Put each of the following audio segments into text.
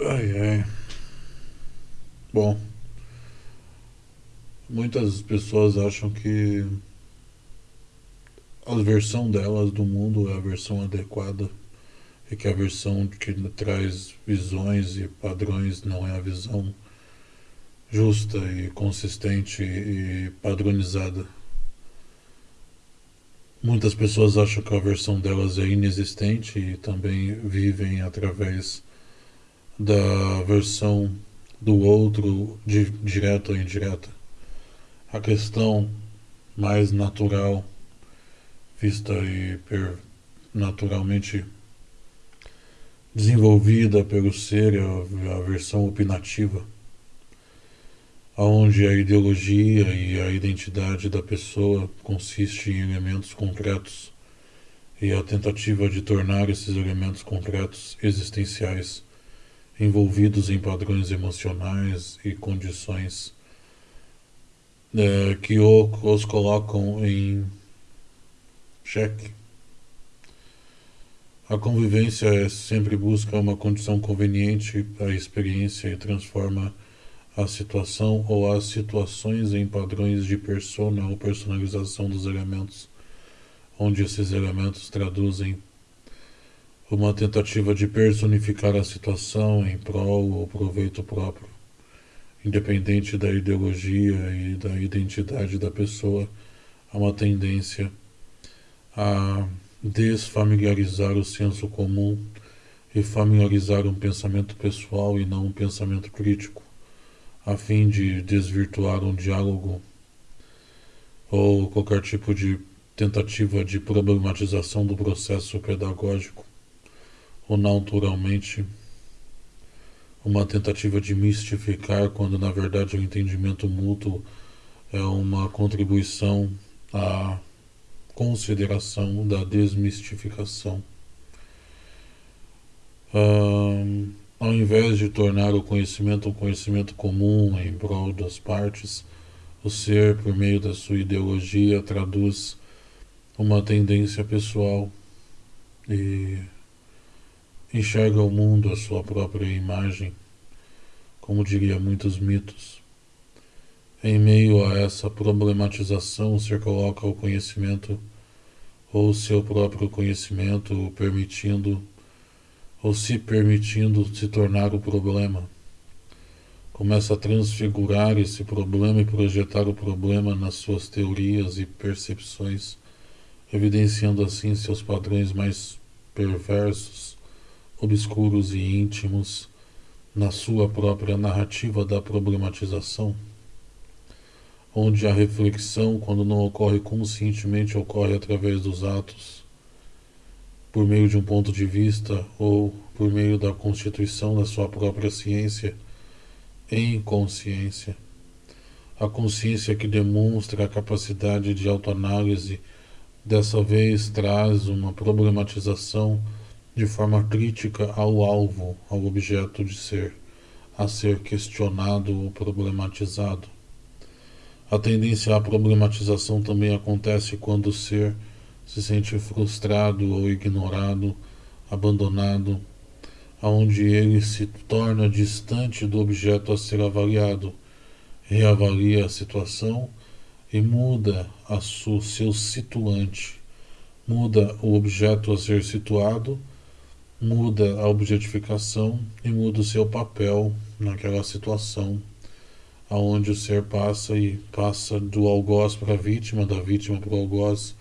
Ai, ai. Bom, muitas pessoas acham que a versão delas do mundo é a versão adequada e que a versão que traz visões e padrões não é a visão justa e consistente e padronizada. Muitas pessoas acham que a versão delas é inexistente e também vivem através da versão do outro, de, direta ou indireta. A questão mais natural, vista e per, naturalmente desenvolvida pelo ser, é a versão opinativa onde a ideologia e a identidade da pessoa consiste em elementos concretos e a tentativa de tornar esses elementos concretos existenciais envolvidos em padrões emocionais e condições é, que os colocam em xeque. A convivência sempre busca uma condição conveniente à experiência e transforma a situação ou as situações em padrões de persona ou personalização dos elementos, onde esses elementos traduzem uma tentativa de personificar a situação em prol ou proveito próprio, independente da ideologia e da identidade da pessoa, há uma tendência a desfamiliarizar o senso comum e familiarizar um pensamento pessoal e não um pensamento crítico a fim de desvirtuar um diálogo ou qualquer tipo de tentativa de problematização do processo pedagógico, ou naturalmente uma tentativa de mistificar quando na verdade o entendimento mútuo é uma contribuição à consideração da desmistificação. Um, ao invés de tornar o conhecimento um conhecimento comum em prol das partes, o ser, por meio da sua ideologia, traduz uma tendência pessoal e enxerga o mundo à sua própria imagem, como diria muitos mitos. Em meio a essa problematização, o ser coloca o conhecimento ou seu próprio conhecimento, permitindo ou se permitindo se tornar o problema. Começa a transfigurar esse problema e projetar o problema nas suas teorias e percepções, evidenciando assim seus padrões mais perversos, obscuros e íntimos na sua própria narrativa da problematização, onde a reflexão, quando não ocorre conscientemente, ocorre através dos atos por meio de um ponto de vista ou por meio da constituição da sua própria ciência em consciência. A consciência que demonstra a capacidade de autoanálise dessa vez traz uma problematização de forma crítica ao alvo, ao objeto de ser, a ser questionado ou problematizado. A tendência à problematização também acontece quando o ser se sente frustrado ou ignorado, abandonado, aonde ele se torna distante do objeto a ser avaliado, reavalia a situação e muda a seu situante, muda o objeto a ser situado, muda a objetificação e muda o seu papel naquela situação, aonde o ser passa e passa do algoz para a vítima, da vítima para o algoz,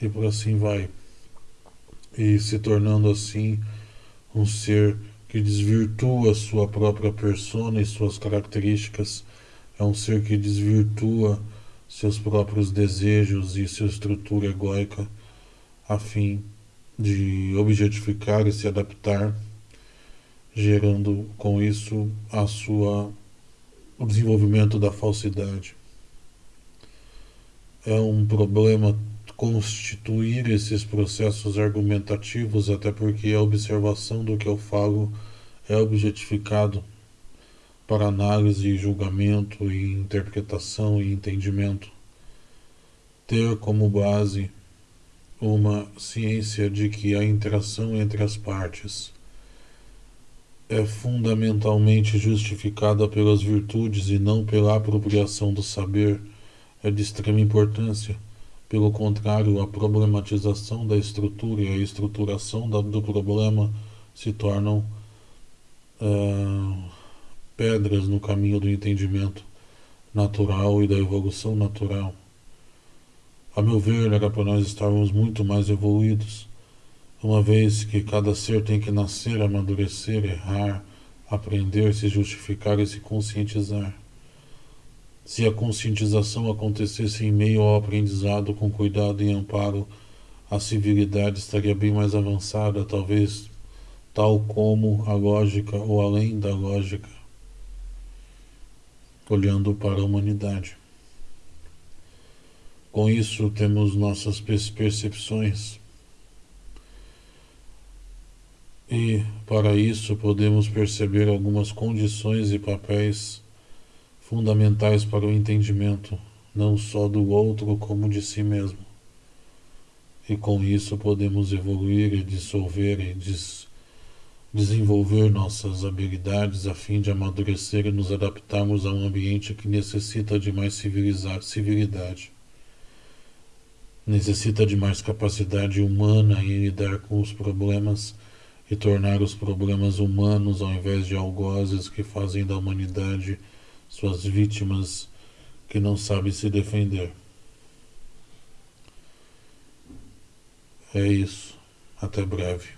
e por assim vai. E se tornando assim um ser que desvirtua sua própria persona e suas características, é um ser que desvirtua seus próprios desejos e sua estrutura egóica a fim de objetificar e se adaptar, gerando com isso a sua o desenvolvimento da falsidade. É um problema constituir esses processos argumentativos, até porque a observação do que eu falo é objetificado para análise, julgamento interpretação e entendimento. Ter como base uma ciência de que a interação entre as partes é fundamentalmente justificada pelas virtudes e não pela apropriação do saber, é de extrema importância. Pelo contrário, a problematização da estrutura e a estruturação do problema se tornam uh, pedras no caminho do entendimento natural e da evolução natural. A meu ver, era para nós estarmos muito mais evoluídos, uma vez que cada ser tem que nascer, amadurecer, errar, aprender, se justificar e se conscientizar. Se a conscientização acontecesse em meio ao aprendizado com cuidado e amparo, a civilidade estaria bem mais avançada, talvez tal como a lógica ou além da lógica, olhando para a humanidade. Com isso, temos nossas percepções. E, para isso, podemos perceber algumas condições e papéis fundamentais para o entendimento, não só do outro, como de si mesmo. E com isso podemos evoluir e dissolver e des desenvolver nossas habilidades a fim de amadurecer e nos adaptarmos a um ambiente que necessita de mais civilidade. Necessita de mais capacidade humana em lidar com os problemas e tornar os problemas humanos ao invés de algozes que fazem da humanidade suas vítimas que não sabem se defender. É isso. Até breve.